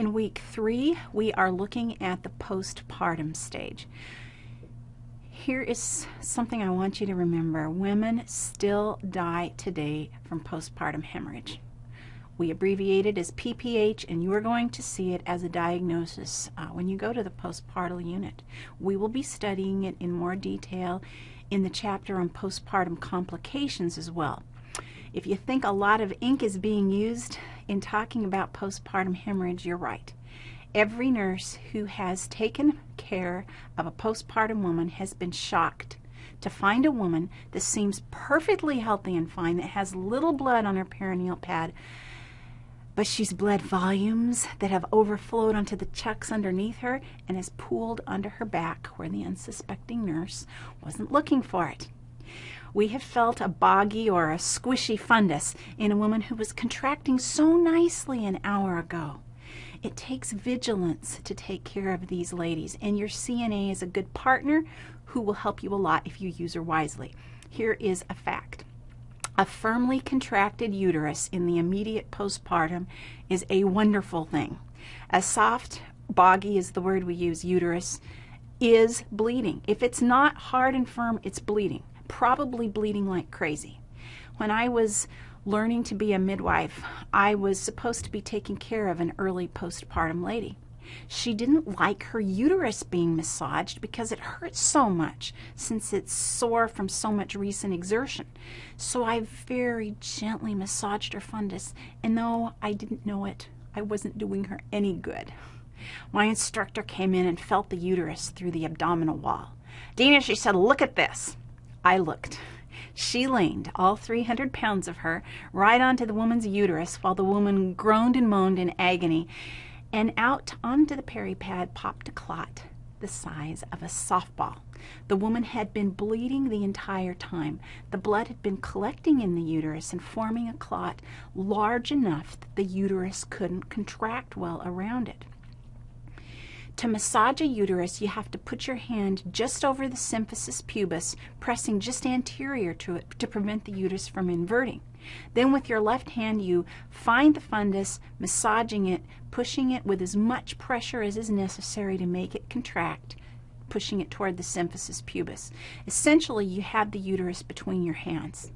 In week three, we are looking at the postpartum stage. Here is something I want you to remember. Women still die today from postpartum hemorrhage. We abbreviate it as PPH, and you are going to see it as a diagnosis uh, when you go to the postpartum unit. We will be studying it in more detail in the chapter on postpartum complications as well. If you think a lot of ink is being used in talking about postpartum hemorrhage, you're right. Every nurse who has taken care of a postpartum woman has been shocked to find a woman that seems perfectly healthy and fine, that has little blood on her perineal pad, but she's bled volumes that have overflowed onto the chucks underneath her and has pooled under her back where the unsuspecting nurse wasn't looking for it. We have felt a boggy or a squishy fundus in a woman who was contracting so nicely an hour ago. It takes vigilance to take care of these ladies, and your CNA is a good partner who will help you a lot if you use her wisely. Here is a fact. A firmly contracted uterus in the immediate postpartum is a wonderful thing. A soft, boggy is the word we use, uterus, is bleeding. If it's not hard and firm, it's bleeding probably bleeding like crazy. When I was learning to be a midwife, I was supposed to be taking care of an early postpartum lady. She didn't like her uterus being massaged because it hurts so much since it's sore from so much recent exertion. So I very gently massaged her fundus, and though I didn't know it, I wasn't doing her any good. My instructor came in and felt the uterus through the abdominal wall. Dina, she said, look at this. I looked. She leaned, all 300 pounds of her, right onto the woman's uterus while the woman groaned and moaned in agony, and out onto the peri-pad popped a clot the size of a softball. The woman had been bleeding the entire time. The blood had been collecting in the uterus and forming a clot large enough that the uterus couldn't contract well around it. To massage a uterus, you have to put your hand just over the symphysis pubis, pressing just anterior to it to prevent the uterus from inverting. Then with your left hand, you find the fundus, massaging it, pushing it with as much pressure as is necessary to make it contract, pushing it toward the symphysis pubis. Essentially, you have the uterus between your hands.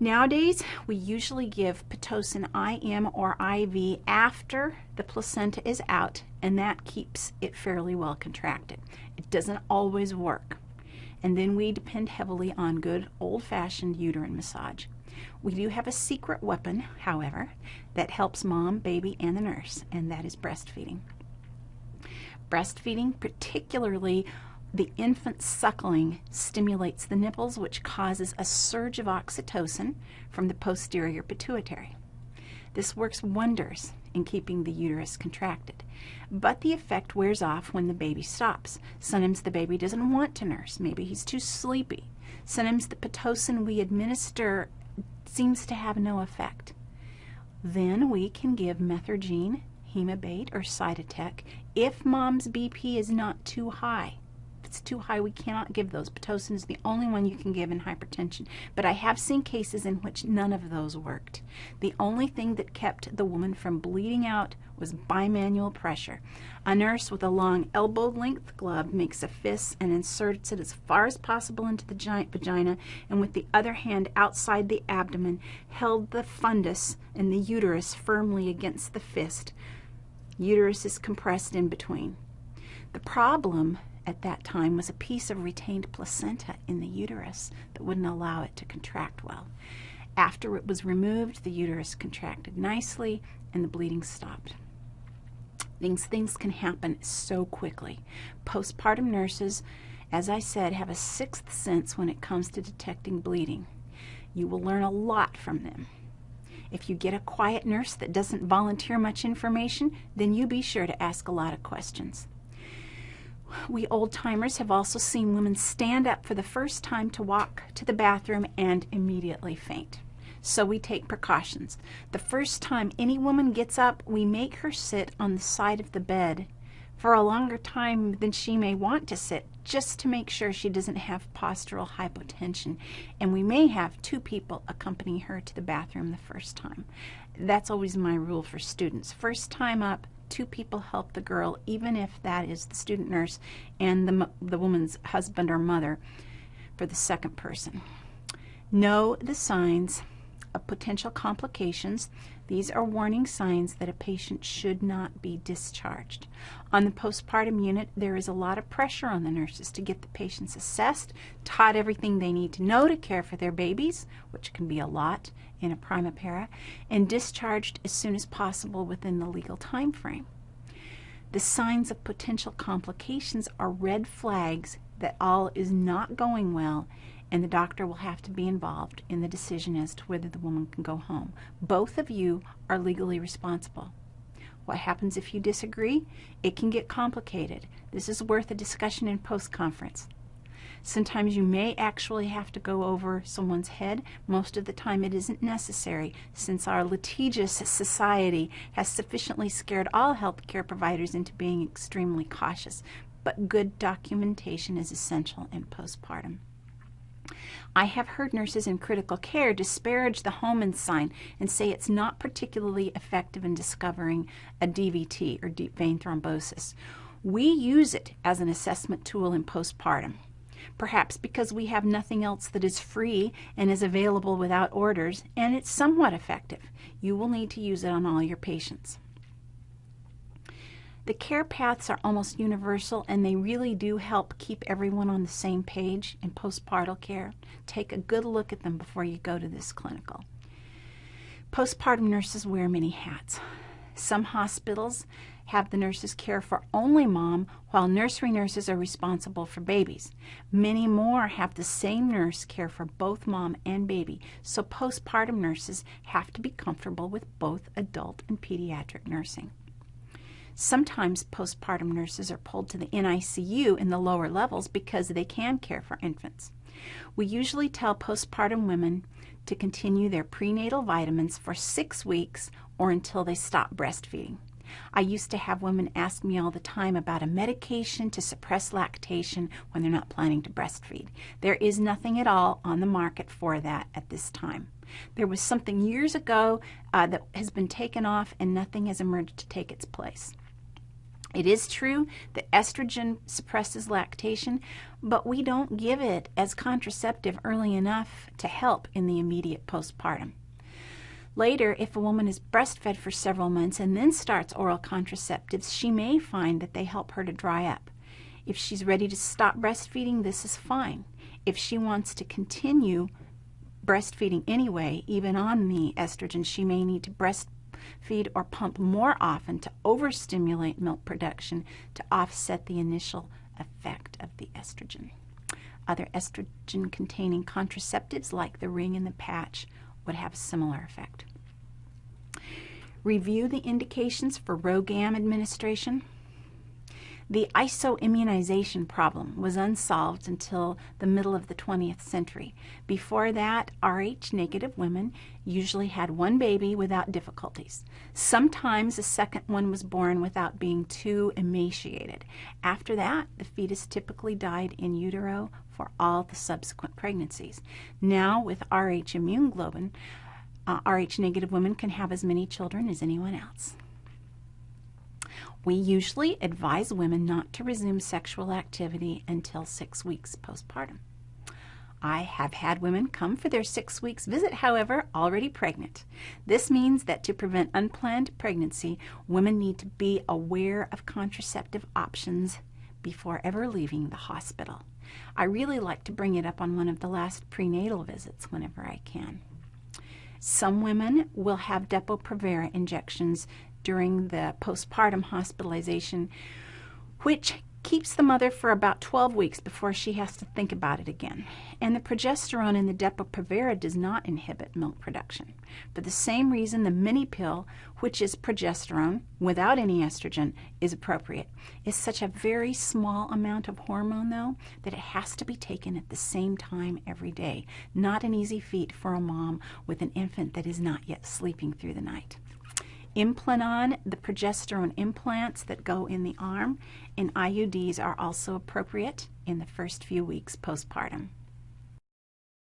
Nowadays, we usually give Pitocin IM or IV after the placenta is out, and that keeps it fairly well contracted. It doesn't always work. And then we depend heavily on good old-fashioned uterine massage. We do have a secret weapon, however, that helps mom, baby, and the nurse, and that is breastfeeding. Breastfeeding, particularly the infant suckling stimulates the nipples, which causes a surge of oxytocin from the posterior pituitary. This works wonders in keeping the uterus contracted, but the effect wears off when the baby stops. Sometimes the baby doesn't want to nurse. Maybe he's too sleepy. Sometimes the Pitocin we administer seems to have no effect. Then we can give Methergine, Hemabate, or Cytotec if mom's BP is not too high it's too high, we cannot give those. Pitocin is the only one you can give in hypertension. But I have seen cases in which none of those worked. The only thing that kept the woman from bleeding out was bimanual pressure. A nurse with a long elbow-length glove makes a fist and inserts it as far as possible into the giant vagina, and with the other hand outside the abdomen, held the fundus and the uterus firmly against the fist. Uterus is compressed in between. The problem at that time was a piece of retained placenta in the uterus that wouldn't allow it to contract well. After it was removed, the uterus contracted nicely and the bleeding stopped. Things, things can happen so quickly. Postpartum nurses, as I said, have a sixth sense when it comes to detecting bleeding. You will learn a lot from them. If you get a quiet nurse that doesn't volunteer much information, then you be sure to ask a lot of questions. We old timers have also seen women stand up for the first time to walk to the bathroom and immediately faint. So we take precautions. The first time any woman gets up, we make her sit on the side of the bed for a longer time than she may want to sit, just to make sure she doesn't have postural hypotension. And we may have two people accompany her to the bathroom the first time. that's always my rule for students. First time up, two people help the girl, even if that is the student nurse and the, the woman's husband or mother for the second person. Know the signs of potential complications. These are warning signs that a patient should not be discharged. On the postpartum unit, there is a lot of pressure on the nurses to get the patients assessed, taught everything they need to know to care for their babies, which can be a lot in a primipara, and discharged as soon as possible within the legal time frame. The signs of potential complications are red flags that all is not going well and the doctor will have to be involved in the decision as to whether the woman can go home. Both of you are legally responsible. What happens if you disagree? It can get complicated. This is worth a discussion in post-conference. Sometimes you may actually have to go over someone's head. Most of the time it isn't necessary since our litigious society has sufficiently scared all healthcare providers into being extremely cautious. But good documentation is essential in postpartum. I have heard nurses in critical care disparage the Homan sign and say it's not particularly effective in discovering a DVT or deep vein thrombosis. We use it as an assessment tool in postpartum. Perhaps because we have nothing else that is free and is available without orders, and it's somewhat effective. You will need to use it on all your patients. The care paths are almost universal and they really do help keep everyone on the same page in postpartum care. Take a good look at them before you go to this clinical. Postpartum nurses wear many hats. Some hospitals have the nurses care for only mom, while nursery nurses are responsible for babies. Many more have the same nurse care for both mom and baby, so postpartum nurses have to be comfortable with both adult and pediatric nursing. Sometimes postpartum nurses are pulled to the NICU in the lower levels because they can care for infants. We usually tell postpartum women to continue their prenatal vitamins for six weeks or until they stop breastfeeding. I used to have women ask me all the time about a medication to suppress lactation when they're not planning to breastfeed. There is nothing at all on the market for that at this time. There was something years ago uh, that has been taken off and nothing has emerged to take its place. It is true that estrogen suppresses lactation, but we don't give it as contraceptive early enough to help in the immediate postpartum. Later, if a woman is breastfed for several months and then starts oral contraceptives, she may find that they help her to dry up. If she's ready to stop breastfeeding, this is fine. If she wants to continue breastfeeding anyway, even on the estrogen, she may need to breastfeed or pump more often to overstimulate milk production to offset the initial effect of the estrogen. Other estrogen-containing contraceptives like the ring and the patch would have a similar effect. Review the indications for RhoGAM administration. The isoimmunization problem was unsolved until the middle of the 20th century. Before that, Rh negative women usually had one baby without difficulties. Sometimes a second one was born without being too emaciated. After that, the fetus typically died in utero for all the subsequent pregnancies. Now, with Rh immune globin, uh, Rh negative women can have as many children as anyone else. We usually advise women not to resume sexual activity until six weeks postpartum. I have had women come for their six weeks visit, however, already pregnant. This means that to prevent unplanned pregnancy, women need to be aware of contraceptive options before ever leaving the hospital. I really like to bring it up on one of the last prenatal visits whenever I can. Some women will have Depo-Provera injections during the postpartum hospitalization, which keeps the mother for about 12 weeks before she has to think about it again. And the progesterone in the Depo-Provera does not inhibit milk production. For the same reason, the mini pill, which is progesterone without any estrogen, is appropriate. It's such a very small amount of hormone, though, that it has to be taken at the same time every day. Not an easy feat for a mom with an infant that is not yet sleeping through the night. Implanon, the progesterone implants that go in the arm, and IUDs are also appropriate in the first few weeks postpartum.